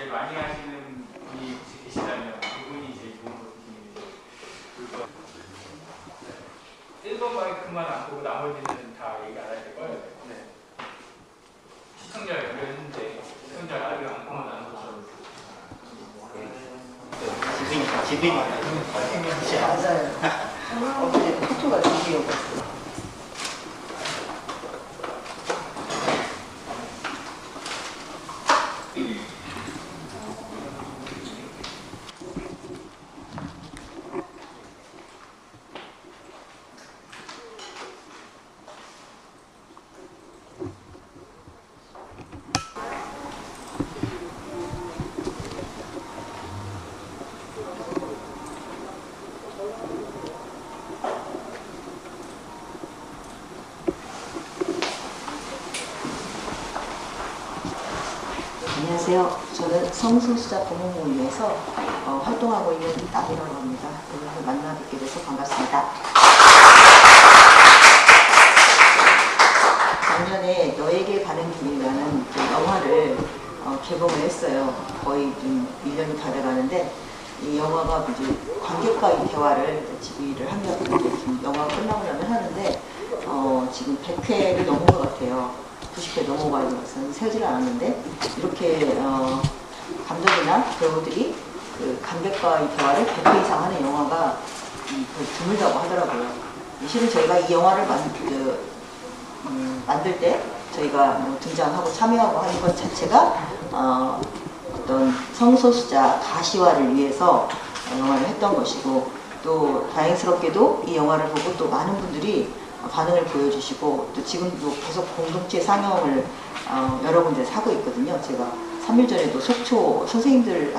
제일 많이 하시는 분이 혹시 계시다면 그분이 제일 좋은 것 같으시는데 1번 마이크만 안 보고 나머지는 다 얘기 안 하실 거예요. 네. 시청자 연결했는데 시청자 라디오 안 보면 안 보셔도 지빈 맞아요. 어제 드디어 안녕하세요. 저는 성소수자 부모모임에서 어, 활동하고 있는 나비라고 합니다. 오늘 만나 뵙게 돼서 반갑습니다. 작년에 너에게 가는 길이라는 그 영화를 어, 개봉을 했어요. 거의 좀 1년이 다 돼가는데 이 영화가 이제 관객과의 대화를 지휘를 지금 영화가 끝나고 나면 하는데 어, 지금 100회를 넘은 것 같아요. 90회 넘어가야 돼서 세지를 않았는데 이렇게 어, 감독이나 배우들이 그 관객과의 대화를 100회 이상 하는 영화가 드물다고 하더라고요. 실은 저희가 이 영화를 만, 그, 음, 만들 때 저희가 뭐 등장하고 참여하고 하는 것 자체가 어, 어떤 성소수자 가시화를 위해서 영화를 했던 것이고 또 다행스럽게도 이 영화를 보고 또 많은 분들이 반응을 보여주시고 또 지금도 계속 공동체 상영을 어, 여러 군데서 하고 있거든요. 제가 3일 전에도 속초 선생님들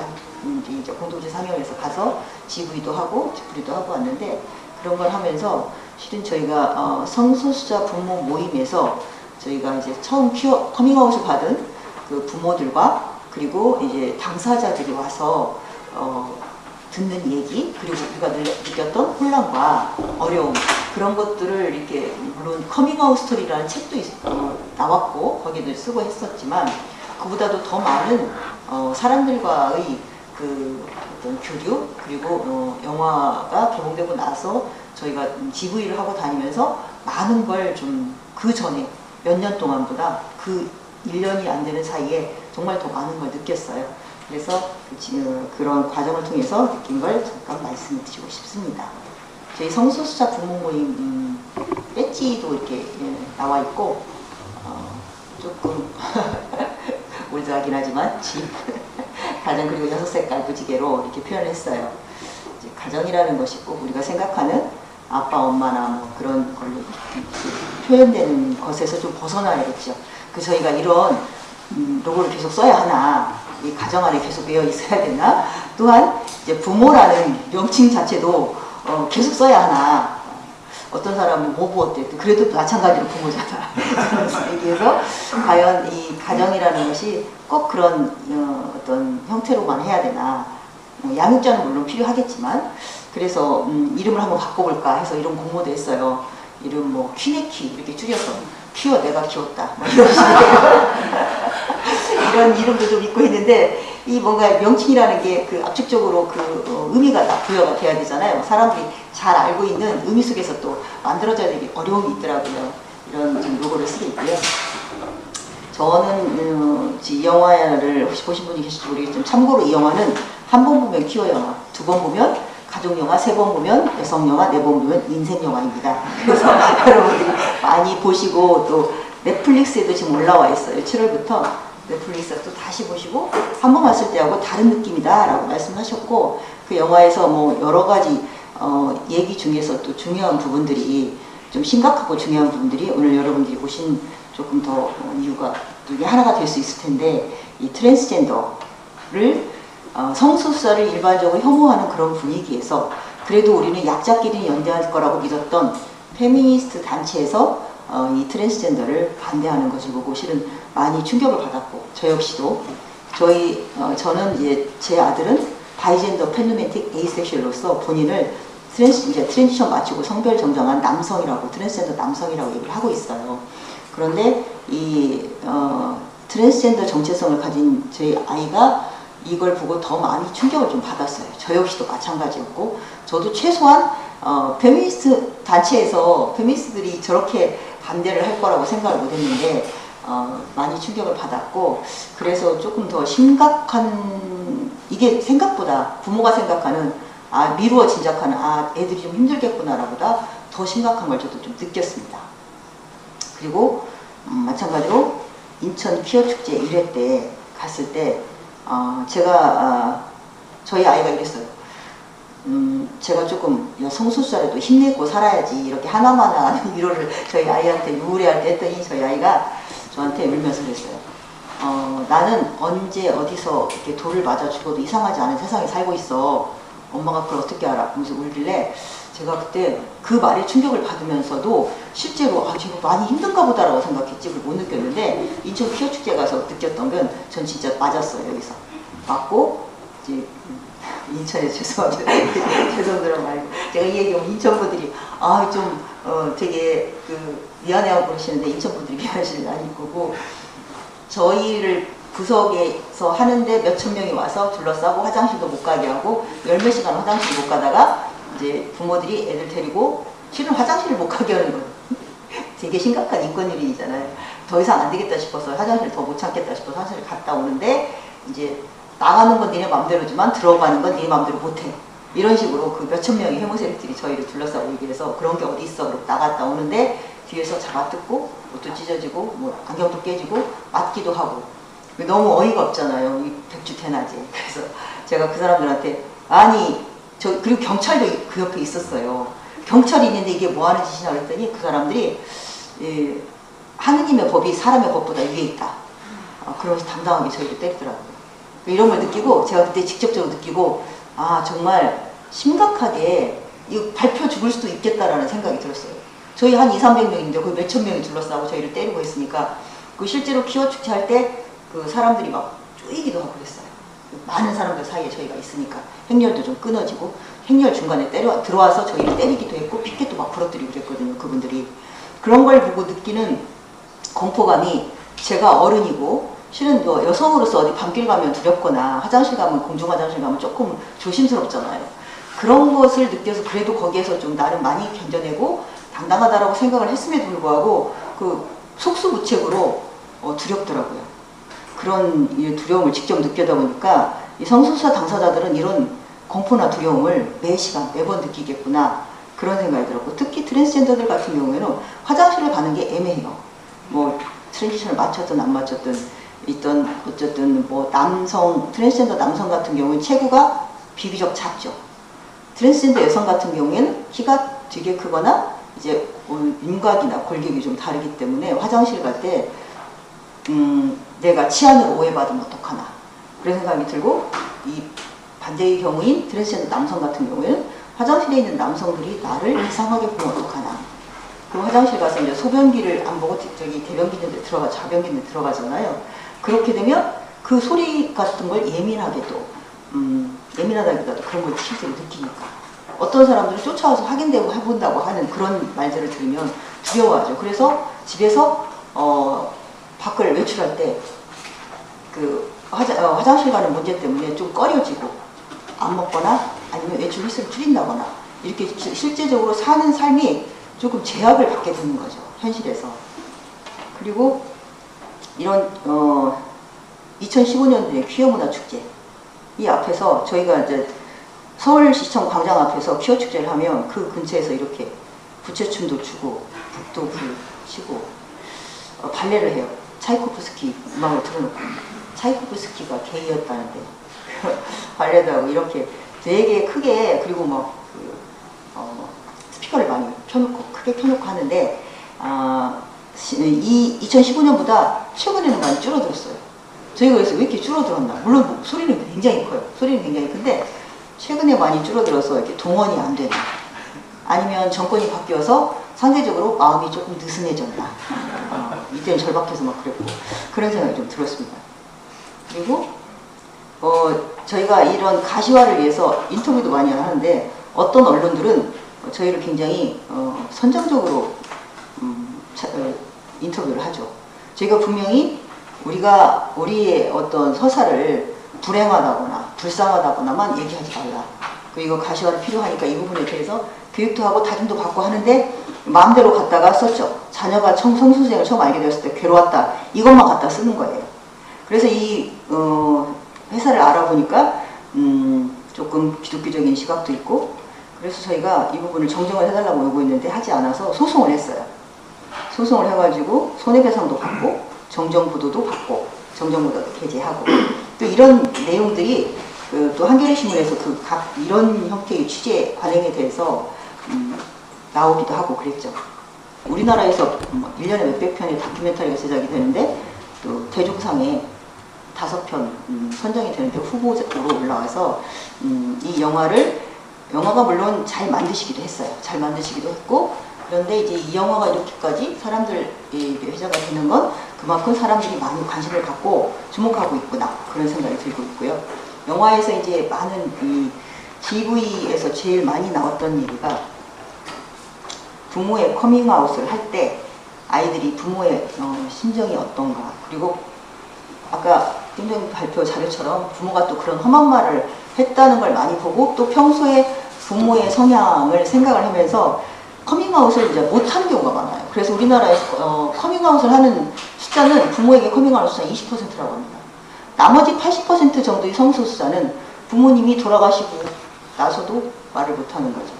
이제 공동체 상영에서 가서 GV도 하고 뒤풀이도 하고 왔는데 그런 걸 하면서 실은 저희가 어, 성소수자 부모 모임에서 저희가 이제 처음 퀴어, 커밍아웃을 받은 그 부모들과 그리고 이제 당사자들이 와서 어, 듣는 얘기 그리고 우리가 느꼈던 혼란과 어려움 그런 것들을 이렇게 물론 커밍아웃 스토리라는 책도 있, 어, 나왔고 거기도 쓰고 했었지만 그보다도 더 많은 어, 사람들과의 그 어떤 교류 그리고 어, 영화가 개봉되고 나서 저희가 GV를 하고 다니면서 많은 걸 좀 그 전에 몇 년 동안보다 그 1년이 안 되는 사이에 정말 더 많은 걸 느꼈어요. 그래서 그런 과정을 통해서 느낀 걸 잠깐 말씀을 드리고 싶습니다. 저희 성소수자 부모 모임 음, 배지도 이렇게 예, 나와 있고 어, 조금 올드하긴 하지만 집 가정 그리고 여섯 색깔 무지개로 이렇게 표현을 했어요. 가정이라는 것이 꼭 우리가 생각하는 아빠 엄마나 뭐 그런 걸로 표현되는 것에서 좀 벗어나야겠죠. 그 저희가 이런 음, 로고를 계속 써야 하나 이 가정 안에 계속 매여 있어야 되나 또한 이제 부모라는 명칭 자체도 어, 계속 써야 하나 어떤 사람은 뭐 부었대 그래도 마찬가지로 부모잖아 얘기해서 과연 이 가정이라는 것이 꼭 그런 어, 떤 형태로만 해야 되나. 뭐 양육자는 물론 필요하겠지만. 그래서 음, 이름을 한번 바꿔볼까 해서 이런 공모도 했어요. 이름 뭐 퀴네키 이렇게 줄여서 키워 내가 키웠다. 뭐 이런 이런 이름도 좀 있고 있는데 이 뭔가 명칭이라는 게 그 압축적으로 그 어, 의미가 다 부여가 돼야 되잖아요. 사람들이 잘 알고 있는 의미 속에서 또 만들어져야 되기 어려움이 있더라고요. 이런 좀 로고를 쓰고 있고요. 저는 어, 이 영화를 혹시 보신 분이 계실지 모르겠지만 참고로 이 영화는 한 번 보면 퀴어 영화, 두 번 보면 가족 영화, 세 번 보면 여성 영화, 네 번 보면 인생 영화입니다. 그래서 여러분들이 많이 보시고 또 넷플릭스에도 지금 올라와 있어요. 7월부터 넷플릭스에서 또 다시 보시고 한 번 봤을 때하고 다른 느낌이다 라고 말씀하셨고 그 영화에서 뭐 여러 가지 어, 얘기 중에서 또 중요한 부분들이 좀 심각하고 중요한 부분들이 오늘 여러분들이 보신 조금 더 이유가 이게 하나가 될 수 있을 텐데 이 트랜스젠더를 어, 성소수자를 일반적으로 혐오하는 그런 분위기에서 그래도 우리는 약자끼리 연대할 거라고 믿었던 페미니스트 단체에서 어, 이 트랜스젠더를 반대하는 것을 보고 실은 많이 충격을 받았고 저 역시도 저희 어, 저는 이제 제 아들은 bigender panromantic asexual로서 본인을 트랜스 이제 transition 마치고 성별 정정한 남성이라고 트랜스젠더 남성이라고 얘기를 하고 있어요. 그런데 이 어, 트랜스젠더 정체성을 가진 저희 아이가 이걸 보고 더 많이 충격을 좀 받았어요. 저 역시도 마찬가지였고 저도 최소한 어, 페미니스트 단체에서 페미니스트들이 저렇게 반대를 할 거라고 생각을 못 했는데 어, 많이 충격을 받았고 그래서 조금 더 심각한 이게 생각보다 부모가 생각하는 아 미루어 짐작하는 아 애들이 좀 힘들겠구나라보다 더 심각한 걸 저도 좀 느꼈습니다. 그리고 음, 마찬가지로 인천 퀴어 축제 1회 때 갔을 때 어, 제가 아, 저희 아이가 이랬어요. 음, 제가 조금 성소수자라도 힘내고 살아야지 이렇게 하는 위로를 저희 아이한테 유우레할 때 했더니 저희 아이가 저한테 울면서 그랬어요. 어, 나는 언제 어디서 이렇게 돌을 맞아 죽어도 이상하지 않은 세상에 살고 있어. 엄마가 그걸 어떻게 알아? 하면서 울길래 제가 그때 그 말에 충격을 받으면서도 실제로 아 제가 많이 힘든가 보다라고 생각했지? 그걸 못 느꼈는데 인천 퀴어 축제 가서 느꼈던 건 전 진짜 맞았어요 여기서. 맞고 이제 음, 인천에 죄송합니다. 죄송드려 말고. 제가 이 얘기하면 인천 분들이 아좀 어, 되게 그 미안해하고 그러시는데 인천 분들이 미안하시는 게 아닐 거고 저희를 구석에서 하는데 몇천 명이 와서 둘러싸고 화장실도 못 가게 하고 열 몇 시간 화장실 못 가다가 이제 부모들이 애들 데리고 실은 화장실을 못 가게 하는 거예요. 되게 심각한 인권유린이잖아요. 더 이상 안 되겠다 싶어서 화장실 더 못 참겠다 싶어서 화장실 갔다 오는데 이제 나가는 건 니네 맘대로지만 들어가는 건 니네 맘대로 못해. 이런 식으로 그 몇천 명의 해모세력들이 저희를 둘러싸고 얘기해서 그런 게 어디 있어 그러고 나갔다 오는데 뒤에서 잡아뜯고 옷도 찢어지고 뭐 안경도 깨지고 맞기도 하고 너무 어이가 없잖아요. 이 백주 대낮에. 그래서 제가 그 사람들한테 아니 저 그리고 경찰도 그 옆에 있었어요. 경찰이 있는데 이게 뭐 하는 짓이냐 그랬더니 그 사람들이 예, 하느님의 법이 사람의 법보다 위에 있다. 아, 그러면서 당당하게 저희를 때리더라고요. 이런 걸 느끼고 제가 그때 직접적으로 느끼고 아 정말 심각하게 이거 발표 죽을 수도 있겠다라는 생각이 들었어요. 저희 한 2, 300명인데 거의 몇천 명이 둘러싸고 저희를 때리고 있으니까 그 실제로 키워 축제 할 때 그 사람들이 막 쪼이기도 하고 그랬어요. 많은 사람들 사이에 저희가 있으니까 행렬도 좀 끊어지고 행렬 중간에 때려 들어와서 저희를 때리기도 했고 피켓도 막 부러뜨리고 그랬거든요. 그분들이 그런 걸 보고 느끼는 공포감이 제가 어른이고 실은 뭐 여성으로서 어디 밤길 가면 두렵거나 화장실 가면 공중 화장실 가면 조금 조심스럽잖아요. 그런 것을 느껴서 그래도 거기에서 좀 나름 많이 견뎌내고 당당하다라고 생각을 했음에도 불구하고 그 속수무책으로 어, 두렵더라고요. 그런 이 두려움을 직접 느껴다 보니까 이 성소수자 당사자들은 이런 공포나 두려움을 매 시간 매번 느끼겠구나 그런 생각이 들었고 특히 트랜스젠더들 같은 경우에는 화장실을 가는 게 애매해요. 뭐 transition을 마쳤든 안 마쳤든 있던 어쨌든 뭐 남성 트랜스젠더 남성 같은 경우는 체구가 비교적 작죠. 트랜스젠더 여성 같은 경우에는 키가 되게 크거나 이제 윤곽이나 골격이 좀 다르기 때문에 화장실 갈 때 음, 내가 치한으로 오해받으면 어떡하나. 그런 생각이 들고 이 반대의 경우인 트랜스젠더 남성 같은 경우에는 화장실에 있는 남성들이 나를 이상하게 보면 어떡하나. 그 화장실 가서 이제 소변기를 안 보고 저기 대변기 있는데 들어가 자변기 있는데 들어가잖아요. 그렇게 되면 그 소리 같은 걸 예민하게도 음, 예민하다기보다도 그런 걸 실제로 느끼니까. 어떤 사람들은 쫓아와서 확인되고 해본다고 하는 그런 말들을 들으면 두려워하죠. 그래서 집에서 어, 밖을 외출할 때 그 화장, 어, 화장실 가는 문제 때문에 좀 꺼려지고 안 먹거나 아니면 외출 횟수를 줄인다거나 이렇게 시- 실제적으로 사는 삶이 조금 제약을 받게 되는 거죠. 현실에서. 그리고 이런 어, 2015년도에 퀴어 문화 축제 이 앞에서 저희가 이제 서울시청 광장 앞에서 퀴어 축제를 하면 그 근처에서 이렇게 부채춤도 추고 북도 불 치고 어, 발레를 해요. 차이코프스키 음악을 틀어놓고 차이코프스키가 게이였다는데 발레도 하고 이렇게 되게 크게 그리고 막 그, 어, 스피커를 많이 켜놓고 크게 켜놓고 하는데 아, 시- 이 2015년보다 최근에는 많이 줄어들었어요. 저희가 그래서 왜 이렇게 줄어들었나? 물론 뭐 소리는 굉장히 커요. 소리는 굉장히 큰데 최근에 많이 줄어들어서 이렇게 동원이 안 되나? 아니면 정권이 바뀌어서 상대적으로 마음이 조금 느슨해졌나? 어, 이때는 절박해서 막 그랬고 그런 생각이 좀 들었습니다. 그리고 어, 저희가 이런 가시화를 위해서 인터뷰도 많이 하는데 어떤 언론들은 저희를 굉장히 어, 선정적으로 음, 차- 어, 인터뷰를 하죠. 저희가 분명히 우리가 우리의 어떤 서사를 불행하다거나 불쌍하다거나만 얘기하지 말라. 그리고 가시화가 필요하니까 이 부분에 대해서 교육도 하고 다짐도 받고 하는데 마음대로 갖다가 썼죠. 자녀가 청, 성수생을 처음 알게 되었을 때 괴로웠다. 이것만 갖다 쓰는 거예요. 그래서 이 어, 회사를 알아보니까 음, 조금 기독교적인 시각도 있고 그래서 저희가 이 부분을 정정을 해달라고 요구했는데 하지 않아서 소송을 했어요. 소송을 해가지고 손해배상도 받고 정정보도도 받고 정정보도도 게재하고 또 이런 내용들이 그, 또 한겨레 신문에서 그 각 이런 형태의 취재 관행에 대해서 음, 나오기도 하고 그랬죠. 우리나라에서 뭐 1년에 몇백 편의 다큐멘터리가 제작이 되는데 또 대종상에 다섯 편 음, 선정이 되는데 후보로 올라와서 음, 이 영화를 영화가 물론 잘 만드시기도 했어요. 잘 만드시기도 했고 그런데 이제 이 영화가 이렇게까지 사람들이 회자가 되는 건 그만큼 사람들이 많이 관심을 갖고 주목하고 있구나 그런 생각이 들고 있고요. 영화에서 이제 많은 이 TV에서 제일 많이 나왔던 얘기가 부모의 커밍아웃을 할 때 아이들이 부모의 어, 심정이 어떤가 그리고 아까 팀장 발표 자료처럼 부모가 또 그런 험한 말을 했다는 걸 많이 보고 또 평소에 부모의 성향을 생각을 하면서 커밍아웃을 이제 못하는 경우가 많아요. 그래서 우리나라에서 어, 커밍아웃을 하는 숫자는 부모에게 커밍아웃 숫자 20%라고 합니다. 나머지 80% 정도의 성소수자는 부모님이 돌아가시고 나서도 말을 못하는 거죠.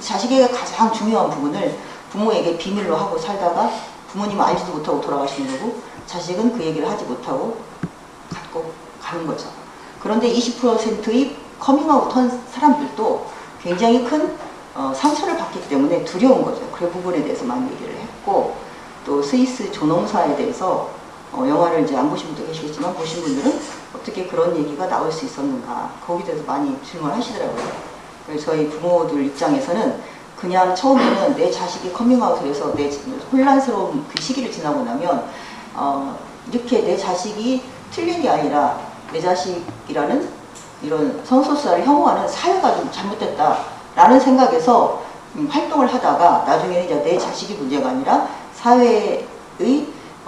자식에게 가장 중요한 부분을 부모에게 비밀로 하고 살다가 부모님은 알지도 못하고 돌아가시는 거고 자식은 그 얘기를 하지 못하고 갖고 가는 거죠. 그런데 20%의 커밍아웃 한 사람들도 굉장히 큰 어, 상처를 받기 때문에 두려운 거죠. 그 부분에 대해서 많이 얘기를 했고 또 스위스 존엄사에 대해서 어, 영화를 이제 안 보신 분도 계시겠지만 보신 분들은 어떻게 그런 얘기가 나올 수 있었는가 거기에 대해서 많이 질문을 하시더라고요. 그래서 저희 부모들 입장에서는 그냥 처음에는 내 자식이 커밍아웃을 해서 내 혼란스러운 그 시기를 지나고 나면 어, 이렇게 내 자식이 틀린 게 아니라 내 자식이라는 이런 성소수자를 혐오하는 사회가 좀 잘못됐다라는 생각에서 음, 활동을 하다가 나중에는 이제 내 자식이 문제가 아니라 사회의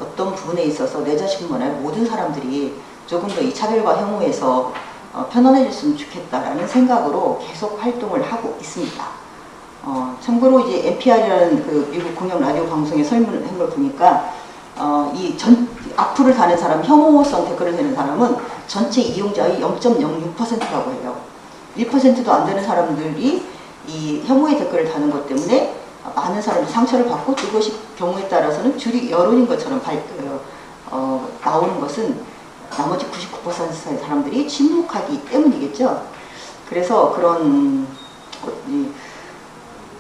어떤 부분에 있어서 내 아니라 모든 사람들이 조금 더 이 차별과 혐오에서 어, 편안해졌으면 좋겠다라는 생각으로 계속 활동을 하고 있습니다. 어, 참고로 이제 NPR이라는 그 미국 공영 라디오 방송에 설문을 한걸 보니까 어, 이 전, 악플을 다는 사람, 혐오성 댓글을 다는 사람은 전체 이용자의 0.06%라고 해요. 1%도 안 되는 사람들이 이 혐오의 댓글을 다는 것 때문에 많은 사람들이 상처를 받고 그것이 경우에 따라서는 줄이 여론인 것처럼 발, 어, 나오는 것은 나머지 99%의 사람들이 침묵하기 때문이겠죠. 그래서 그런 이,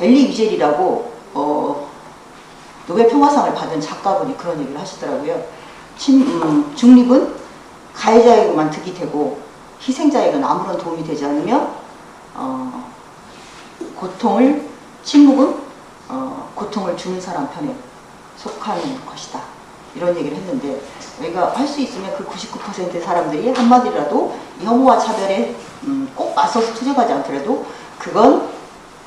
엘리 위젤이라고 어, 노벨 평화상을 받은 작가분이 그런 얘기를 하시더라고요. 침, 음, 중립은 가해자에게만 득이 되고 희생자에게는 아무런 도움이 되지 않으며 어, 고통을 침묵은 어, 고통을 주는 사람 편에 속하는 것이다. 이런 얘기를 했는데 우리가 할 수 있으면 그 99%의 사람들이 한마디라도 혐오와 차별에 음, 꼭 맞서서 투쟁하지 않더라도 그건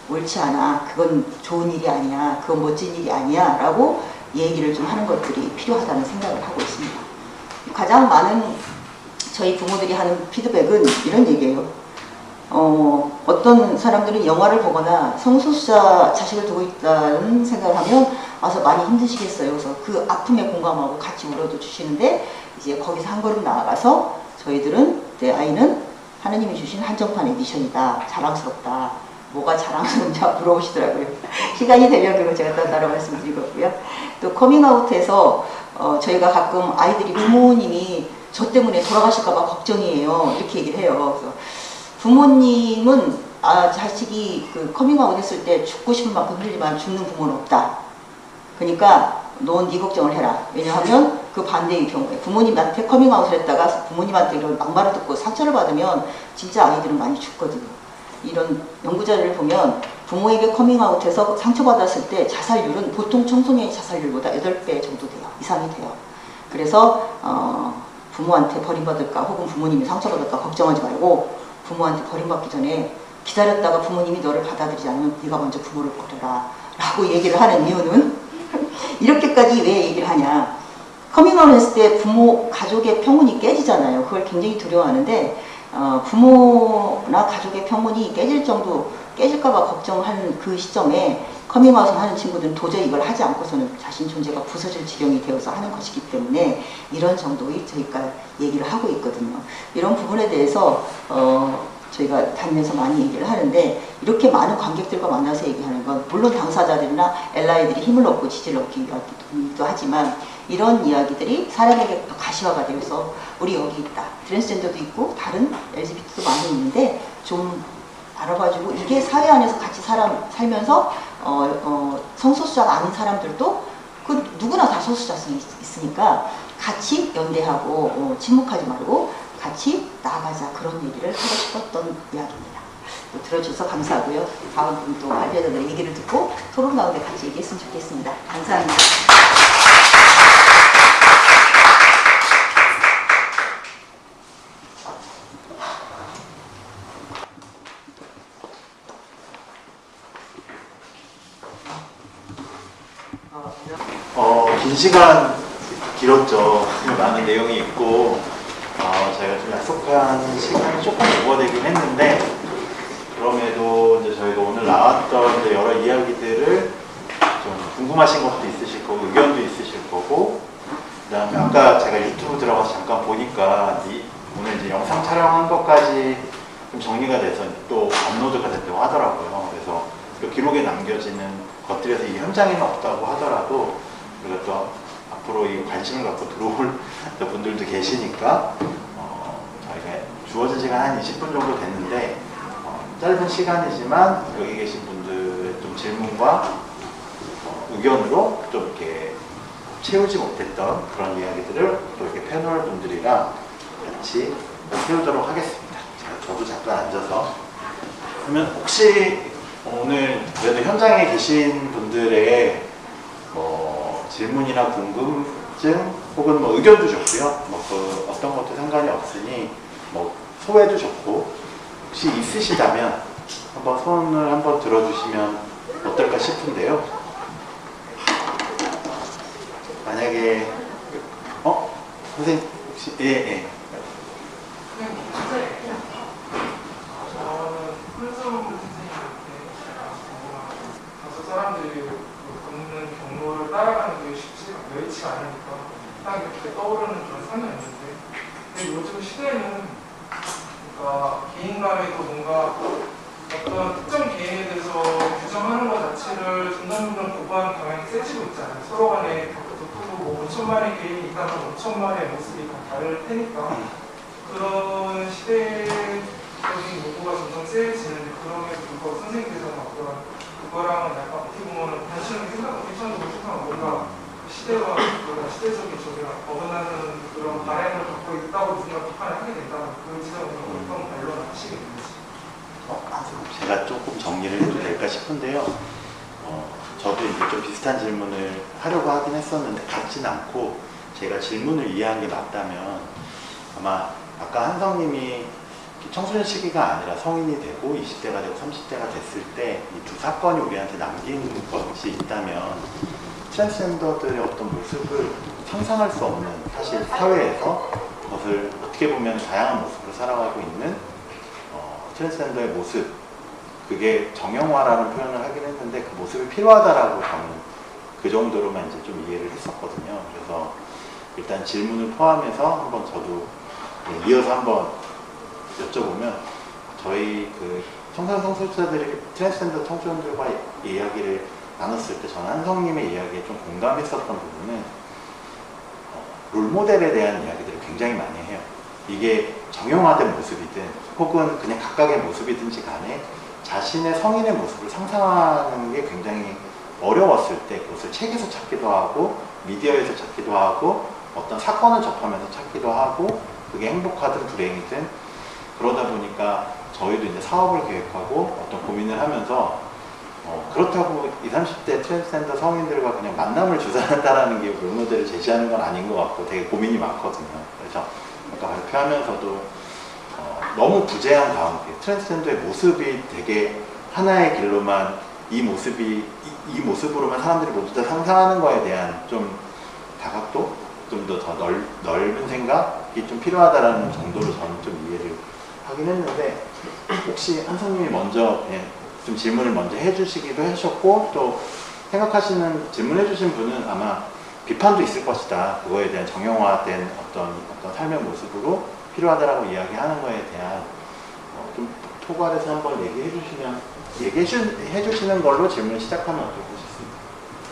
옳지 않아. 그건 좋은 일이 아니야. 그건 멋진 일이 아니야. 라고 얘기를 좀 하는 것들이 필요하다는 생각을 하고 있습니다. 가장 많은 저희 부모들이 하는 피드백은 이런 얘기예요. 어, 어떤 사람들은 영화를 보거나 성소수자 자식을 두고 있다는 생각을 하면 와서 많이 힘드시겠어요. 그래서 그 아픔에 공감하고 같이 울어도 주시는데 이제 거기서 한 걸음 나아가서 저희들은 내 아이는 하느님이 주신 한정판 edition이다. 자랑스럽다. 뭐가 자랑스러운지 물어보시더라고요. 시간이 되면 그거 제가 또 따로 말씀드리고요. 또 커밍아웃해서 어, 저희가 가끔 아이들이 부모님이 저 때문에 돌아가실까봐 걱정이에요. 이렇게 얘기를 해요. 그래서 부모님은 아, 자식이 그 커밍아웃 했을 때 죽고 싶은 만큼 힘들지만 죽는 부모는 없다. 그러니까 넌 네 걱정을 해라. 왜냐하면 그 반대의 경우에 부모님한테 커밍아웃을 했다가 부모님한테 이런 막말을 듣고 상처를 받으면 진짜 아이들은 많이 죽거든요. 이런 연구 자료를 보면 부모에게 커밍아웃해서 상처받았을 때 자살률은 보통 청소년의 자살률보다 8배 정도 돼요. 이상이 돼요. 그래서 어, 부모한테 버림받을까 혹은 부모님이 상처받을까 걱정하지 말고 부모한테 버림받기 전에 기다렸다가 부모님이 너를 받아들이지 않으면 네가 먼저 부모를 버려라 라고 얘기를 하는 이유는 이렇게까지 왜 얘기를 하냐. 커밍아웃 했을 때 부모 가족의 평온이 깨지잖아요. 그걸 굉장히 두려워하는데 어, 부모나 가족의 평온이 깨질 정도 깨질까봐 걱정하는 그 시점에 커밍아웃을 하는 친구들은 도저히 이걸 하지 않고서는 자신 존재가 부서질 지경이 되어서 하는 것이기 때문에 이런 정도의 저희가 얘기를 하고 있거든요. 이런 부분에 대해서 어, 저희가 다니면서 많이 얘기를 하는데 이렇게 많은 관객들과 만나서 얘기하는 건 물론 당사자들이나 ally들이 힘을 얻고 지지를 얻기 위하기도 하지만 이런 이야기들이 사람에게 또 가시화가 되어서 우리 여기 있다. 트랜스젠더도 있고 다른 LGBT도 많이 있는데 좀 알아봐주고 이게 사회 안에서 같이 사람 살면서 어, 어, 성소수자가 아닌 사람들도 그 누구나 다 소수자성이 있- 있으니까 같이 연대하고 어, 침묵하지 말고 같이 나아가자 그런 얘기를 하고 싶었던 이야기입니다. 또 들어주셔서 감사하고요. 다음 분또 발표자들의 얘기를 듣고 토론 가운데 같이 얘기했으면 좋겠습니다. 감사합니다. 어, 긴 시간 길었죠. 많은 내용이 있고, 어, 저희가 좀 약속한 시간이 조금 오버되긴 했는데, 그럼에도 이제 저희가 오늘 나왔던 여러 이야기들을 좀 궁금하신 것도 있으실 거고, 의견도 있으실 거고, 그 다음에 아까 제가 유튜브 들어가서 잠깐 보니까 이, 오늘 이제 영상 촬영한 것까지 좀 정리가 돼서 또 업로드가 됐다고 하더라고요. 그래서 그 기록에 남겨지는 것들에서 이 현장에는 없다고 하더라도 우리가 또 앞으로 이 관심을 갖고 들어올 또 분들도 계시니까 어, 저희가 주어진 시간 한 20분 정도 됐는데 어, 짧은 시간이지만 여기 계신 분들의 좀 질문과 어, 의견으로 좀 이렇게 채우지 못했던 그런 이야기들을 또 이렇게 패널 분들이랑 같이 채우도록 하겠습니다. 자, 저도 잠깐 앉아서 그러면 혹시 오늘 그래도 현장에 계신 분들의 뭐 질문이나 궁금증 혹은 뭐 의견도 좋고요. 뭐 그 어떤 것도 상관이 없으니 뭐 소외도 좋고 혹시 있으시다면 한번 손을 한번 들어주시면 어떨까 싶은데요. 만약에 어 선생님 혹시 예 예. 저는 훈수 선생님한테 다섯 사람들이 그 걷는 경로를 따라가는 게 쉽지 여의치가 않으니까 딱 이렇게 떠오르는 그런 상황이었는데 근데 요즘 시대는 그러니까 개인 간에도 뭔가 어떤 특정 개인에 대해서 규정하는 것 자체를 점점점 고부하는 경향이 세지고 있잖아요. 서로 간에 덕후도 뭐 5천만의 개인이 있다면 5천만의 모습이 다 다를 테니까 그런 시대적인 요구가 점점 세지는데 그럼에도 불구하고 선생님께서는 어떤 그거랑은 약간 어떻게 보면 단순하게 생각, 괜찮은 생각 뭔가 시대와 그런 시대적인 저기랑 어긋나는 그런 바램을 갖고 있다고 누가 비판을 하게 된다면 그 지점은 어떤 반론을 하시게 되는지 어, 제가 조금 정리를 해도 될까 싶은데요. 어, 저도 이제 좀 비슷한 질문을 하려고 하긴 했었는데 같진 않고 제가 질문을 이해한 게 맞다면 아마 아까 한성님이 청소년 시기가 아니라 성인이 되고 20대가 되고 30대가 됐을 때 이 두 사건이 우리한테 남긴 것이 있다면 트랜스젠더들의 어떤 모습을 상상할 수 없는 사실 사회에서 그것을 어떻게 보면 다양한 모습으로 살아가고 있는 어, 트랜스젠더의 모습 그게 정형화라는 표현을 하긴 했는데 그 모습이 필요하다라고 저는 그 정도로만 이제 좀 이해를 했었거든요. 그래서 일단 질문을 포함해서 한번 저도 네, 이어서 한번 여쭤보면 저희 그 청소년 성소수자들이 트랜스젠더 청소년들과 이야기를 나눴을 때 저는 한성님의 이야기에 좀 공감했었던 부분은 어, 롤모델에 대한 이야기들을 굉장히 많이 해요. 이게 정형화된 모습이든 혹은 그냥 각각의 모습이든지 간에 자신의 성인의 모습을 상상하는 게 굉장히 어려웠을 때 그것을 책에서 찾기도 하고 미디어에서 찾기도 하고 어떤 사건을 접하면서 찾기도 하고 그게 행복하든 불행이든 그러다 보니까 저희도 이제 사업을 계획하고 어떤 고민을 하면서 어, 그렇다고 20, 30대 트랜스젠더 성인들과 그냥 만남을 주선한다라는 게 롤모델을 제시하는 건 아닌 것 같고 되게 고민이 많거든요. 그래서 아까 발표하면서도 어, 너무 부재한 가운데 트랜스젠더의 모습이 되게 하나의 길로만 이 모습이 이, 이 모습으로만 사람들이 모두 다 상상하는 거에 대한 좀 다각도 좀 더 더 넓은 생각이 좀 필요하다라는 정도로 저는 좀 이해를 하긴 했는데 혹시 한성님이 먼저 예, 좀 질문을 먼저 해주시기도 하셨고 또 생각하시는 질문해 주신 분은 아마 비판도 있을 것이다. 그거에 대한 정형화된 어떤 어떤 삶의 모습으로 필요하다라고 이야기하는 거에 대한 어, 좀 토괄해서 한번 얘기해 주시면 얘기해 주시는 걸로 질문 시작하면 어떨까 싶습니다.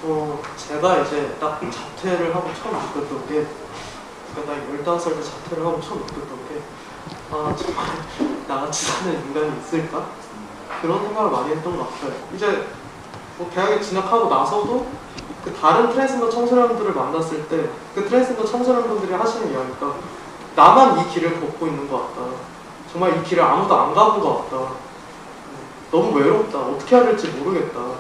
어, 제가 이제 딱 자퇴를 하고 처음 느꼈던 게, 그러니까 나 15살 때 자퇴를 하고 처음 느꼈던 게, 아, 정말 나같이 사는 인간이 있을까? 그런 생각을 많이 했던 것 같아요. 이제 뭐 대학에 진학하고 나서도 그 다른 트랜스젠더 청소년들을 만났을 때 그 트랜스젠더 청소년분들이 하시는 이야기가 나만 이 길을 걷고 있는 것 같다. 정말 이 길을 아무도 안 가본 것 같다. 너무 외롭다. 어떻게 해야 될지 모르겠다. 어,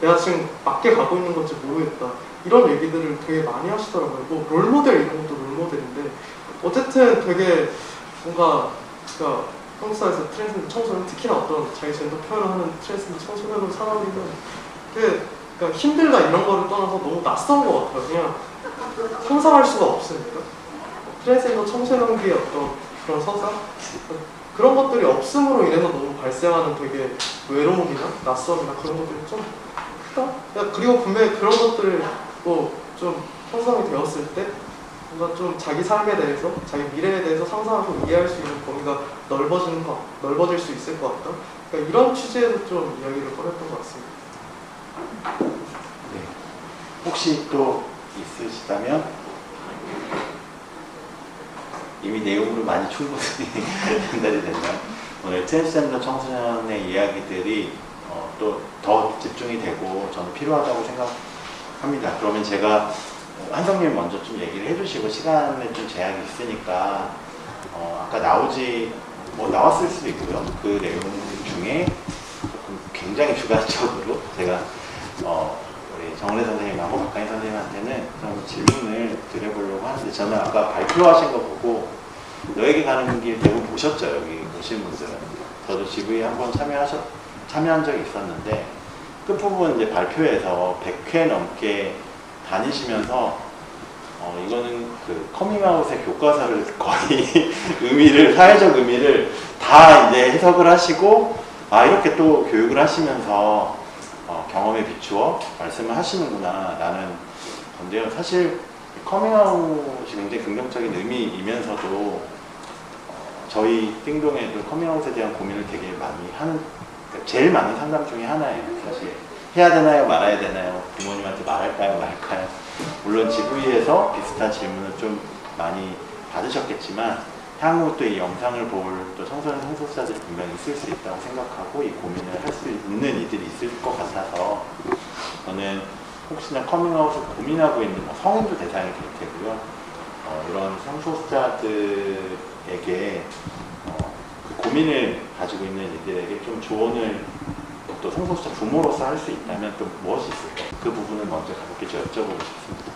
내가 지금 맞게 가고 있는 건지 모르겠다. 이런 얘기들을 되게 많이 하시더라고요. 뭐 롤모델 이런 것도 롤모델인데 어쨌든 되게 뭔가 그러니까 한국 사회에서 트랜스젠더 청소년 특히나 어떤 자기 젠더 표현을 하는 트랜스젠더 청소년으로 살아오기는 되게 그러니까 힘들다 이런 거를 떠나서 너무 낯선 것 같아요. 그냥 상상할 수가 없으니까 트랜스젠더 청소년기의 어떤 그런 서사 그런 것들이 없음으로 인해서 너무 발생하는 되게 외로움이나 낯섦이나 그런 것들이 좀 크다. 야, 그리고 분명히 그런 것들을 뭐좀 형성이 되었을 때 뭔가 좀 자기 삶에 대해서 자기 미래에 대해서 상상하고 이해할 수 있는 범위가 넓어지는 것 넓어질 수 있을 것 같다. 그러니까 이런 취지에서 좀 이야기를 꺼냈던 것 같습니다. 네. 혹시 또 있으시다면 이미 내용으로 많이 충분히 전달이 됐나요? 오늘 트랜스젠더 청소년의 이야기들이 어, 또더 집중이 되고 저는 필요하다고 생각합니다. 그러면 제가 한성님 먼저 좀 얘기를 해주시고 시간에 좀 제약이 있으니까 어, 아까 나오지 뭐 나왔을 수도 있고요. 그 내용 중에 굉장히 주관적으로 제가 어, 우리 정은혜 선생님하고 박가인 선생님한테는 좀 질문을 드려보려고 하는데 저는 아까 발표하신 거 보고 너에게 가는 길 대부분 보셨죠 여기 오신 분들은 저도 GV 한번 참여하셨 참여한 적이 있었는데 끝부분 이제 발표에서 100회 넘게 다니시면서 어, 이거는 그 커밍아웃의 교과서를 거의 의미를 사회적 의미를 다 이제 해석을 하시고 아 이렇게 또 교육을 하시면서 어, 경험에 비추어 말씀을 하시는구나 라는 건데요. 사실 커밍아웃이 굉장히 긍정적인 의미이면서도 어, 저희 띵동에도 커밍아웃에 대한 고민을 되게 많이 하는 그러니까 제일 많은 상담 중에 하나예요. 사실 해야 되나요, 말아야 되나요, 부모님한테 말할까요, 말까요. 물론 GV에서 비슷한 질문을 좀 많이 받으셨겠지만 향후 또 이 영상을 볼 또 청소년 성소수자들이 분명히 있을 수 있다고 생각하고 이 고민을 할 수 있는 이들이 있을 것 같아서 저는 혹시나 커밍아웃을 고민하고 있는 뭐 성인도 대상이 될 테고요. 어, 이런 성소수자들에게 어, 그 고민을 가지고 있는 이들에게 좀 조언을 또 성소수자 부모로서 할 수 있다면 또 무엇이 있을까? 그 부분을 먼저 가볍게 좀 여쭤보고 싶습니다.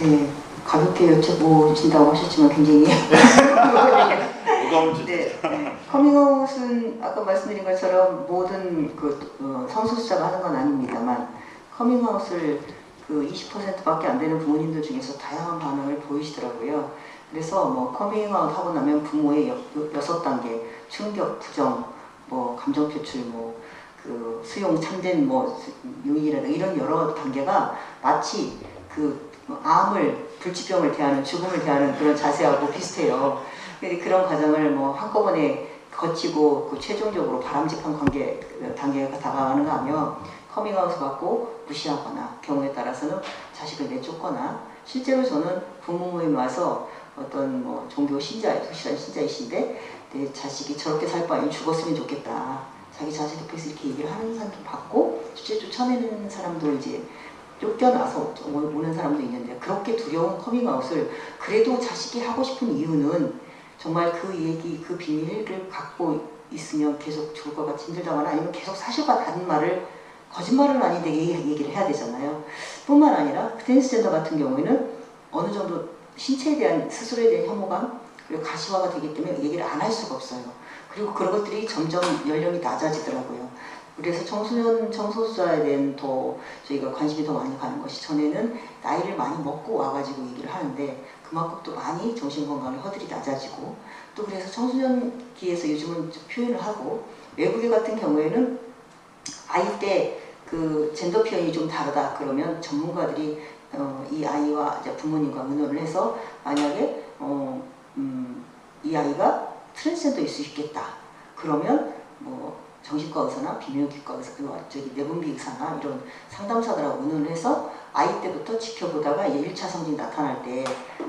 네, 가볍게 여쭤보신다고 하셨지만 굉장히 무거운 주제. 네, 네. 커밍아웃은 아까 말씀드린 것처럼 모든 그 어, 성소수자가 하는 건 아닙니다만 커밍아웃을 그 20%밖에 안 되는 부모님들 중에서 다양한 반응을 보이시더라고요. 그래서 뭐 커밍아웃 하고 나면 부모의 여, 여섯 단계 충격, 부정, 뭐 감정 표출, 뭐 그 수용, 참된 뭐 유의라든가 이런 여러 단계가 마치 그 암을 불치병을 대하는 죽음을 대하는 그런 자세하고 비슷해요. 그런 과정을 뭐 한꺼번에 거치고 그 최종적으로 바람직한 관계 단계가 다가가는가 하면 커밍아웃을 받고 무시하거나 경우에 따라서는 자식을 내쫓거나 실제로 저는 부모 모임 와서 어떤 뭐 종교 신자, 불신자 신자이신데 내 자식이 저렇게 살 바엔 죽었으면 좋겠다. 자기 자식 옆에서 이렇게 얘기를 하는 사람도 봤고 실제 쫓아내는 사람도 이제 쫓겨나서 오는 사람도 있는데 그렇게 두려운 커밍아웃을 그래도 자식이 하고 싶은 이유는 정말 그 얘기, 그 비밀을 갖고 있으면 계속 죽을 것 같이 힘들다거나 아니면 계속 사실과 다른 말을 거짓말은 아닌데 얘기를 해야 되잖아요. 뿐만 아니라 트랜스젠더 같은 경우에는 어느 정도 신체에 대한 스스로에 대한 혐오감 그리고 가시화가 되기 때문에 얘기를 안 할 수가 없어요. 그리고 그런 것들이 점점 연령이 낮아지더라고요. 그래서 청소년, 청소수자에 대한 더 저희가 관심이 더 많이 가는 것이 전에는 나이를 많이 먹고 와가지고 얘기를 하는데 그만큼 또 많이 정신건강의 허들이 낮아지고 또 그래서 청소년기에서 요즘은 좀 표현을 하고 외국에 같은 경우에는 아이 때 그 젠더 표현이 좀 다르다 그러면 전문가들이 어, 이 아이와 부모님과 의논을 해서 만약에 어, 음, 이 아이가 트랜스젠더일 수 있겠다. 그러면 뭐 정신과 의사나 비명기과 의사, 그 저기 내분비 의사나 이런 상담사들하고 의논을 해서 아이 때부터 지켜보다가 이제 1차 성징 나타날 때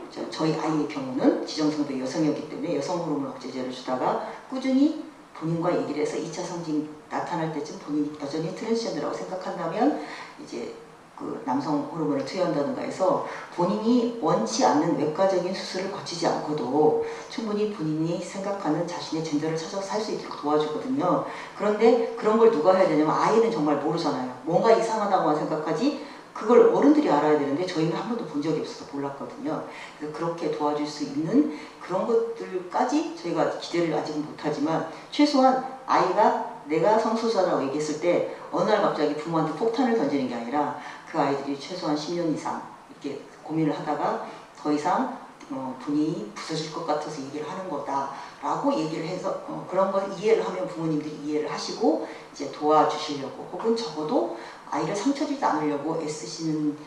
저, 저희 아이의 경우는 지정성도 여성이었기 때문에 여성 호르몬 억제제를 주다가 꾸준히 본인과 얘기를 해서 2차 성징 나타날 때쯤 본인이 여전히 트랜스젠더라고 생각한다면 이제 그 남성 호르몬을 투여한다든가 해서 본인이 원치 않는 외과적인 수술을 거치지 않고도 충분히 본인이 생각하는 자신의 젠더를 찾아서 살 수 있도록 도와주거든요. 그런데 그런 걸 누가 해야 되냐면 아이는 정말 모르잖아요. 뭔가 이상하다고만 생각하지 그걸 어른들이 알아야 되는데 저희는 한 번도 본 적이 없어서 몰랐거든요. 그래서 그렇게 도와줄 수 있는 그런 것들까지 저희가 기대를 아직은 못하지만 최소한 아이가 내가 성소수자라고 얘기했을 때 어느 날 갑자기 부모한테 폭탄을 던지는 게 아니라 그 아이들이 최소한 10년 이상 이렇게 고민을 하다가 더 이상 어, 분이 부서질 것 같아서 얘기를 하는 거다라고 얘기를 해서 어, 그런 걸 이해를 하면 부모님들이 이해를 하시고 이제 도와주시려고 혹은 적어도 아이를 상처 주지 않으려고 애쓰시는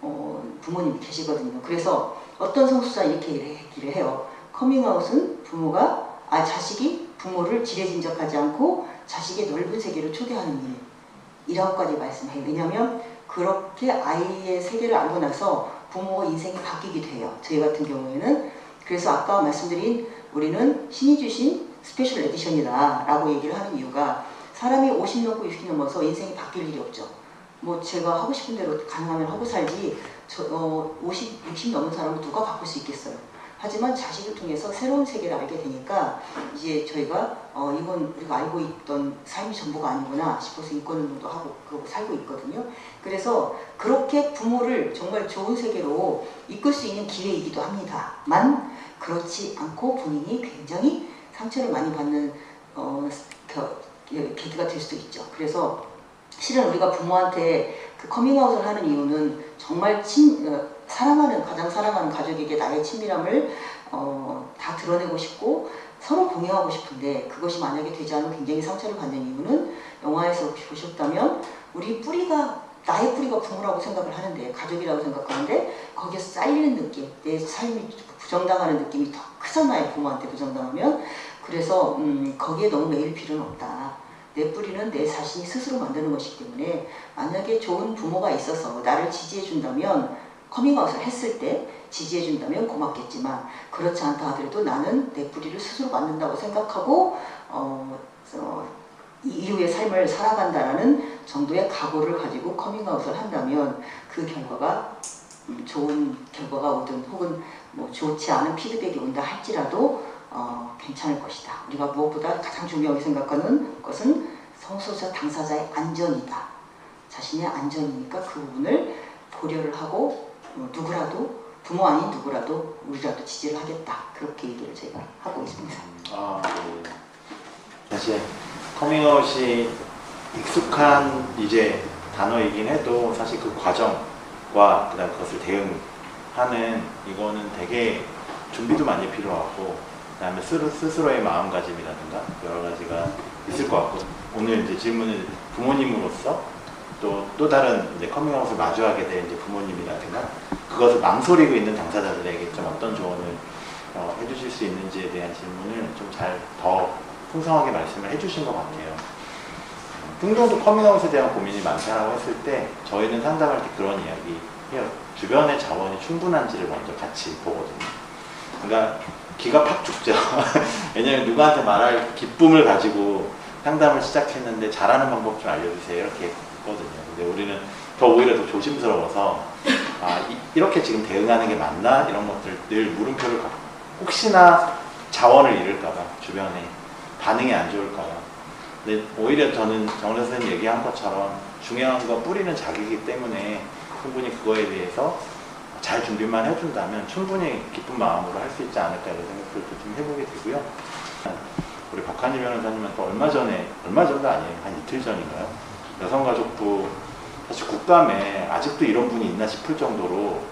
어, 부모님이 계시거든요. 그래서 어떤 성수자 이렇게 얘기를 해요. 커밍아웃은 부모가 아 자식이 부모를 지레짐작하지 않고 자식의 넓은 세계를 초대하는 일 이라고까지 말씀해요. 왜냐하면 그렇게 아이의 세계를 알고 나서 부모가 인생이 바뀌게 돼요. 저희 같은 경우에는 그래서 아까 말씀드린 우리는 신이 주신 special edition이다 라고 얘기를 하는 이유가 사람이 50 넘고 60 넘어서 인생이 바뀔 일이 없죠. 뭐 제가 하고 싶은 대로 가능하면 하고 살지 저, 어, 50, 60 넘은 사람을 누가 바꿀 수 있겠어요. 하지만 자식을 통해서 새로운 세계를 알게 되니까 이제 저희가 어, 이건 우리가 알고 있던 삶이 전부가 아니구나 싶어서 인권운동도 하고 그러고 살고 있거든요. 그래서 그렇게 부모를 정말 좋은 세계로 이끌 수 있는 기회이기도 합니다만 그렇지 않고 본인이 굉장히 상처를 많이 받는 어, 겨, 계기가 될 수도 있죠. 그래서 실은 우리가 부모한테 그 커밍아웃을 하는 이유는 정말 친, 어, 사랑하는 가장 사랑하는 가족에게 나의 친밀함을 어, 다 드러내고 싶고 서로 공유하고 싶은데 그것이 만약에 되지 않으면 굉장히 상처를 받는 이유는 영화에서 보셨다면 우리 뿌리가 나의 뿌리가 부모라고 생각을 하는데 가족이라고 생각하는데 거기에 쌓이는 느낌 내 삶이 부정당하는 느낌이 더 크잖아요 부모한테 부정당하면. 그래서 음, 거기에 너무 매일 필요는 없다. 내 뿌리는 내 자신이 스스로 만드는 것이기 때문에 만약에 좋은 부모가 있어서 나를 지지해 준다면 커밍아웃을 했을 때 지지해 준다면 고맙겠지만 그렇지 않다 하더라도 나는 내 뿌리를 스스로 만든다고 생각하고 어, 어, 이후의 삶을 살아간다라는 정도의 각오를 가지고 커밍아웃을 한다면 그 결과가 음, 좋은 결과가 오든 혹은 뭐 좋지 않은 피드백이 온다 할지라도 어, 괜찮을 것이다. 우리가 무엇보다 가장 중요하게 생각하는 것은 성소수자 당사자의 안전이다. 자신의 안전이니까 그 부분을 고려를 하고 어, 누구라도 부모 아닌 누구라도 우리라도 지지를 하겠다. 그렇게 얘기를 제가 하고 있습니다. 아, 네. 사실 커밍아웃이 익숙한 이제 단어이긴 해도 사실 그 과정과 그다음 그것을 대응하는 이거는 되게 준비도 많이 필요하고 그다음에 스스로, 스스로의 마음가짐이라든가 여러 가지가 있을 것 같고 오늘 이제 질문을 부모님으로서 또, 또 다른 이제 커밍아웃을 마주하게 된 이제 부모님이라든가 그것을 망설이고 있는 당사자들에게 좀 어떤 조언을 어, 해주실 수 있는지에 대한 질문을 좀 잘 더 풍성하게 말씀을 해주신 것 같아요. 띵동도 커밍아웃에 대한 고민이 많다고 했을 때 저희는 상담할 때 그런 이야기 해요. 주변의 자원이 충분한지를 먼저 같이 보거든요. 그러니까 기가 팍 죽죠. 왜냐면 누구한테 말할 기쁨을 가지고 상담을 시작했는데 잘하는 방법 좀 알려주세요. 이렇게 했거든요. 근데 우리는 더 오히려 더 조심스러워서 아, 이, 렇게 지금 대응하는 게 맞나? 이런 것들 늘 물음표를 갖고 혹시나 자원을 잃을까봐 주변에 반응이 안 좋을까봐 근데 오히려 저는 정원 선생님 얘기한 것처럼 중요한 건 뿌리는 자기이기 때문에 충분히 그거에 대해서 잘 준비만 해준다면 충분히 기쁜 마음으로 할 수 있지 않을까 이런 생각을 좀 해보게 되고요. 우리 박한희 변호사님은 또 얼마 전에, 얼마 전도 아니에요. 한 이틀 전인가요? 여성가족부, 사실 국감에 아직도 이런 분이 있나 싶을 정도로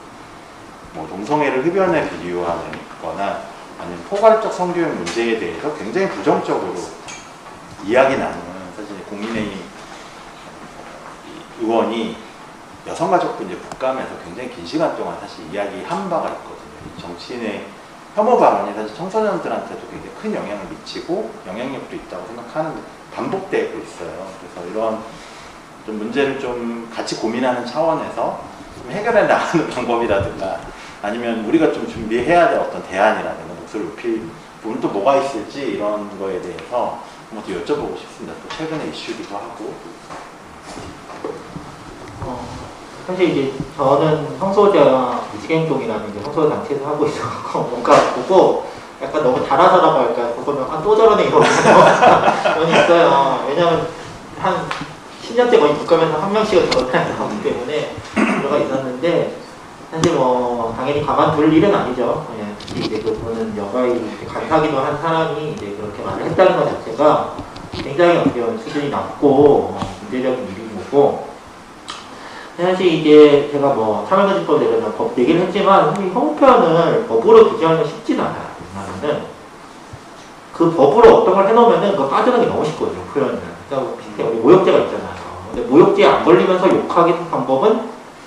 뭐 동성애를 흡연에 비유하는 거나 아니면 포괄적 성교육 문제에 대해서 굉장히 부정적으로 이야기 나누는 사실 국민의힘 이 의원이 여성가족부 이제 국감에서 굉장히 긴 시간 동안 사실 이야기한 바가 있거든요. 이 정치인의 혐오 발언이 사실 청소년들한테도 굉장히 큰 영향을 미치고 영향력도 있다고 생각하는데 반복되고 있어요. 그래서 이런 좀 문제를 좀 같이 고민하는 차원에서 좀 해결해 나가는 방법이라든가 아니면 우리가 좀 준비해야 될 어떤 대안이라든가 목소리를 높일 부분 또 뭐가 있을지 이런 거에 대해서 한번 또 여쭤보고 싶습니다. 또 최근의 이슈기도 하고 어, 사실 이제 저는 성소자 무지갱동이라는 이제 성소자 단체에서 하고 있어서 뭔가 보고 약간 너무 달아서라고 할까 그거는 아또 저러네 게 있어요. 왜냐면 한 10년째 거의 국감에서 한 명씩은 나오기 때문에 들어가 있었는데 사실 뭐 당연히 가만둘 일은 아니죠. 예. 이제 그분은 여가의 간사기도 한 사람이 이제 그렇게 말을 했다는 것 자체가 굉장히 어떻게 보면 수준이 낮고 어, 문제적인 일인 거고 사실 이게 제가 뭐 참여금지법 내려서 법 얘기를 했지만 사실 형편을 법으로 규정하는 건 쉽진 않아요. 왜냐하면은 그 법으로 어떤 걸 해놓으면은 그거 빠져나기 너무 쉽거든요. 표현은. 그러니까 비슷해 우리 모욕죄가 있잖아요. 근데 모욕죄에 안 걸리면서 욕하는 방법은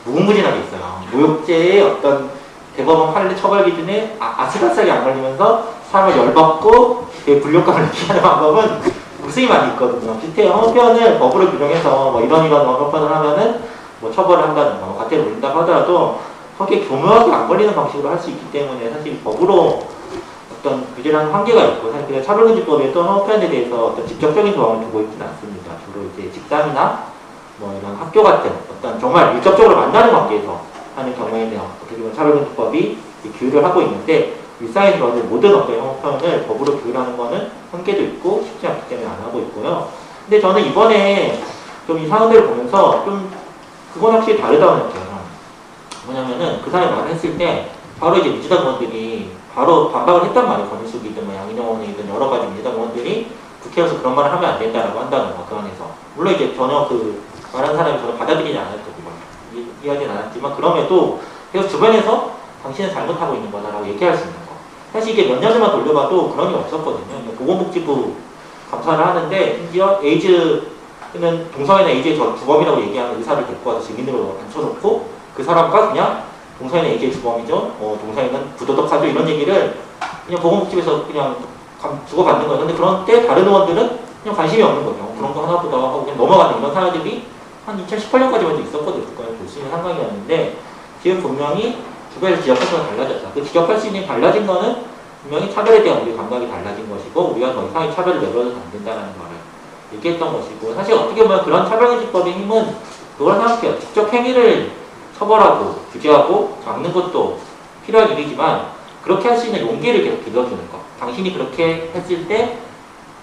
무궁무진하게 있어요. 모욕죄의 어떤 대법원 판례 처벌 기준에 아, 아슬아슬하게 안 걸리면서 사람을 열받고 되게 불욕감을 느끼는 방법은 무수히 많이 있거든요. 비슷해요. 형편을 법으로 규정해서 뭐 이런 이런 형편을 하면은 뭐 처벌을 한다든가 뭐 과태료 물린다고 하더라도 거기에 교묘하게 안 걸리는 방식으로 할 수 있기 때문에 사실 법으로 어떤 규제라는 한계가 있고 사실 차별금지법에 또 형편에 대해서 어떤 직접적인 조항을 두고 있지는 않습니다. 주로 이제 직장이나 뭐 이런 학교 같은 어떤 정말 직접적으로 만나는 관계에서 하는 경우에 대한 어떻게 보면 차별금지법이 규율을 하고 있는데 일상에서는 모든 어떤 형편을 법으로 규율하는 거는 한계도 있고 쉽지 않기 때문에 안 하고 있고요. 근데 저는 이번에 좀 이 사안들을 보면서 좀 그건 확실히 다르다고 느껴요. 뭐냐면은 그 사람이 말을 했을 때 바로 이제 민주당 의원들이 바로 반박을 했단 말이에요. 권인숙이든 뭐 양인영 의원이든 여러 가지 민주당 의원들이 국회에서 그런 말을 하면 안 된다라고 한다는 거, 그 안에서. 물론 이제 전혀 그 말한 사람이 저는 받아들이지. 이- 이해하진 않았지만 그럼에도 계속 주변에서 당신은 잘못하고 있는 거다라고 얘기할 수 있는 거. 사실 이게 몇 년만 돌려봐도 그런 게 없었거든요. 보건복지부 감사를 하는데 심지어 에이즈는 동성애나 에이즈의 저 주범이라고 얘기하는 의사를 데리고 와서 증인으로 앉혀놓고 그 사람과 그냥 동성애는 에이즈의 주범이죠. 어, 동성애는 부도덕하죠. 이런 얘기를 그냥 보건복지부에서 그냥 감- 주고받는 거예요. 근데 그런 때 다른 의원들은 그냥 관심이 없는 거죠. 그런 거 하나 보다가 하고 그냥 넘어가는 이런 사람들이 한 2018년까지만 있었거든요. 국가에 볼수 있는 상황이었는데 지금 분명히 주변에서 지적할 수는 달라졌다. 그 지적할 수 있는 달라진 거는 분명히 차별에 대한 우리 감각이 달라진 것이고 우리가 더 이상의 차별을 내버려도 안 된다는 거를 얘기했던 것이고 사실 어떻게 보면 그런 차별금지법의 힘은 그걸 생각해요. 직접 행위를 처벌하고 규제하고 막는 것도 필요한 일이지만 그렇게 할 수 있는 용기를 계속 길러주는 것. 당신이 그렇게 했을 때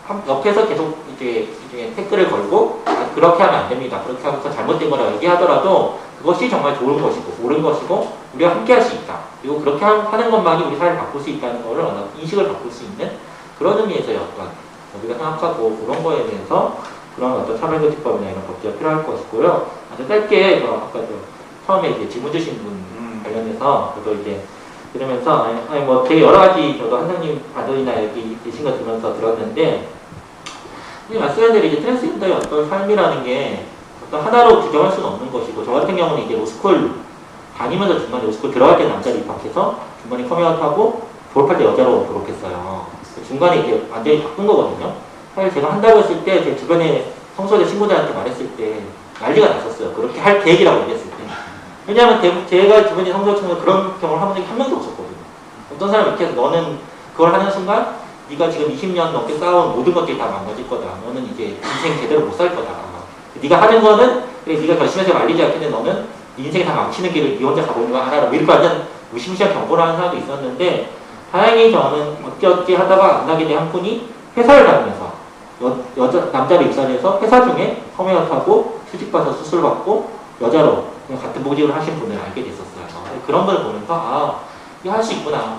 한- 옆에서 계속 이제 이제 태클을 걸고 아, 그렇게 하면 안 됩니다. 그렇게 하면 그건 잘못된 거라 얘기하더라도 그것이 정말 좋은 것이고 옳은 것이고 우리가 함께 할 수 있다. 그리고 그렇게 하- 하는 것만이 우리 사회를 바꿀 수 있다는 거를 인식을 바꿀 수 있는 그런 의미에서의 어떤 우리가 생각하고 그런 거에 대해서 그런 어떤 차별금지법이나 이런 법제가 필요할 것이고요. 아주 짧게 저 아까 저 처음에 이제 질문 주신 분 음, 관련해서 저도 이제 들으면서 아니, 아니 뭐 되게 여러 가지 저도 한상님 반론이나 여기 계신 거 들으면서 들었는데 이 말씀한 대로 이제 트랜스젠더의 어떤 삶이라는 게 어떤 하나로 규정할 수는 없는 것이고 저 같은 경우는 이제 로스쿨 다니면서 중간에 로스쿨 들어갈 때 남자로 입학해서 중간에 커밍아웃하고 졸업할 때 여자로 졸업했어요. 그 중간에 이제 완전히 바꾼 거거든요. 사실 제가 한다고 했을 때 제 주변에 성소대 친구들한테 말했을 때 난리가 났었어요. 그렇게 할 계획이라고 얘기했을 때. 왜냐하면 대- 제가 주변에 성소대 친구가 그런 경험을 한 적이 한 명도 없었거든요. 어떤 사람이 이렇게 해서 너는 그걸 하는 순간 네가 지금 20년 넘게 쌓아온 모든 것들이 다 망가질 거다. 너는 이제 인생 제대로 못 살 거다. 네가 하는 거는 그래 네가 결심해서 말리지 않겠는데 너는 네 인생 다 망치는 길을 네 혼자 가보는 거 알아라. 뭐 이렇게 완전 무시무시한 경고를 하는 사람도 있었는데 다행히 저는 어찌어찌 하다가 만나게 된 한 분이 회사를 다니면서 여, 여자 남자로 입사해서 회사 중에 컴웨어타고 수직받아서 수술받고 여자로 같은 보직을 하신 분을 알게 됐었어요. 그런 걸 보면서 아 이게 할 수 있구나.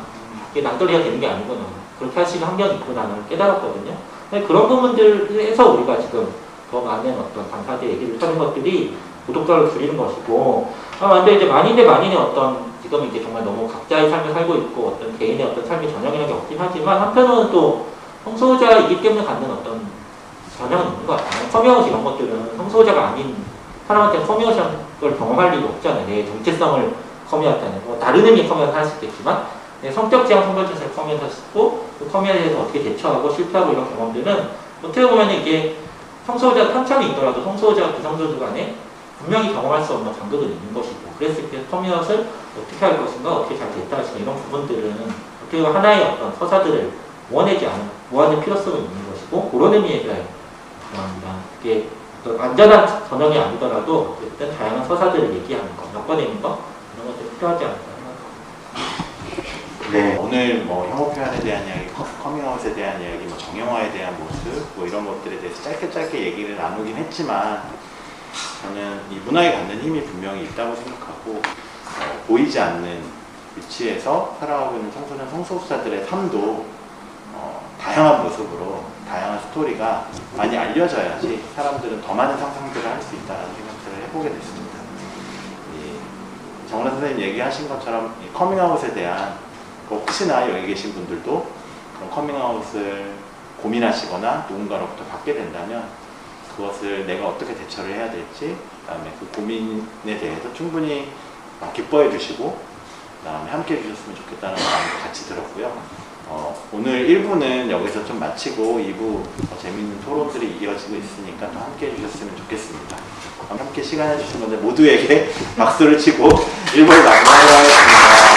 이게 낭떠러리가 되는 게 아니구나. 그렇게 할 수 있는 환경이 있구나를 깨달았거든요. 그런 부분들에서 우리가 지금 더 많은 어떤 당사자 얘기를 하는 것들이 구독자를 줄이는 것이고 아, 근데 이제 만인대 만인의 어떤 지금은 이제 정말 너무 각자의 삶을 살고 있고 어떤 개인의 어떤 삶의 전형이라는 게 없긴 하지만 한편으로는 또 성소수자이기 때문에 갖는 어떤 전형은 있는 것 같아요. 커밍아웃 이런 것들은 성소수자가 아닌 사람한테 커밍아웃을 경험할 일이 없잖아요. 내 정체성을 커밍아웃하는 뭐 다른 의미의 커밍아웃 할수 있겠지만 내 성적 지향 성별 정체성을 커밍아웃했고 그 커밍아웃에 대해서 어떻게 대처하고 실패하고 이런 경험들은 어떻게 보면 이게 성소수자 편차는 있더라도 성소수자와 비성소자 간에 분명히 경험할 수 없는 간극은 있는 것이고 그랬을 때 커밍아웃을 어떻게 할 것인가 어떻게 잘 됐다 할것인가 이런 부분들은 어떻게 보면 하나의 어떤 서사들을 모아내지 않은 모아낼 필요성이 있는 것이고 그런 의미에서 합니다. 그게 어떤 완전한 전형이 아니더라도 어쨌든 다양한 서사들을 얘기하는 거, 엮어내는 거 이런 것들이 필요하지 않을까 생각합니다. 네, 오늘 뭐 혐오 표현에 대한 이야기, 커- 커밍아웃에 대한 이야기, 뭐 정형화에 대한 모습, 뭐 이런 것들에 대해서 짧게 짧게 얘기를 나누긴 했지만 저는 이 문화가 갖는 힘이 분명히 있다고 생각하고 어, 보이지 않는 위치에서 살아가고 있는 청소년 성소수자들의 삶도 어, 다양한 모습으로 다양한 스토리가 많이 알려져야지 사람들은 더 많은 상상들을 할 수 있다는 생각들을 해보게 됐습니다. 이 정원 선생님 얘기하신 것처럼 이 커밍아웃에 대한 그 혹시나 여기 계신 분들도 그런 커밍아웃을 고민하시거나 누군가로부터 받게 된다면 그것을 내가 어떻게 대처를 해야 될지 그다음에 그 고민에 대해서 충분히 어, 기뻐해 주시고 그다음에 함께 해주셨으면 좋겠다는 마음도 같이 들었고요. 어, 오늘 1부는 여기서 좀 마치고 2부 더 재밌는 토론들이 이어지고 있으니까 또 함께 해주셨으면 좋겠습니다. 함께 시간 해주신 분들 모두에게 박수를 치고 1부를 마무리하도록 하겠습니다.